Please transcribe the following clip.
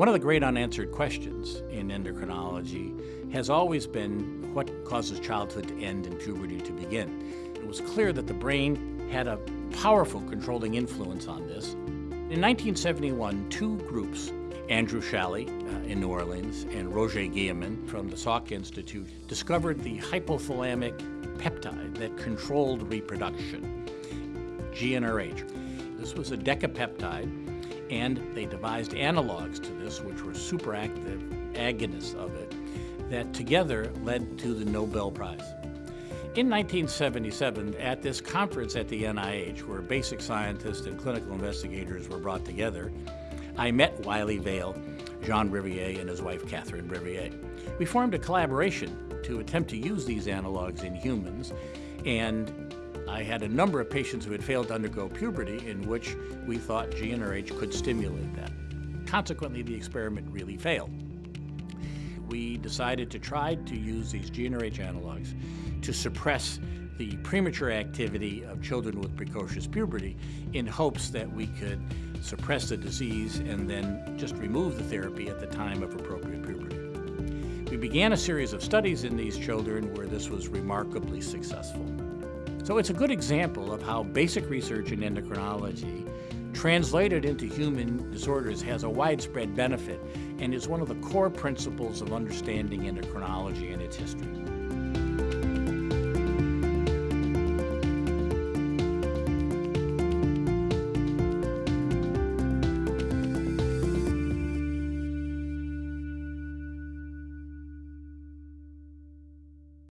One of the great unanswered questions in endocrinology has always been what causes childhood to end and puberty to begin. It was clear that the brain had a powerful controlling influence on this. In 1971, two groups, Andrew Schally uh, in New Orleans and Roger Guillemin from the Salk Institute, discovered the hypothalamic peptide that controlled reproduction, GnRH. This was a decapeptide and they devised analogs to this, which were superactive agonists of it, that together led to the Nobel Prize. In 1977, at this conference at the NIH, where basic scientists and clinical investigators were brought together, I met Wylie Vale, Jean Rivier, and his wife Catherine Rivier. We formed a collaboration to attempt to use these analogs in humans, and I had a number of patients who had failed to undergo puberty in which we thought GnRH could stimulate that. Consequently, the experiment really failed. We decided to try to use these GnRH analogs to suppress the premature activity of children with precocious puberty in hopes that we could suppress the disease and then just remove the therapy at the time of appropriate puberty. We began a series of studies in these children where this was remarkably successful. So it's a good example of how basic research in endocrinology translated into human disorders has a widespread benefit and is one of the core principles of understanding endocrinology and its history.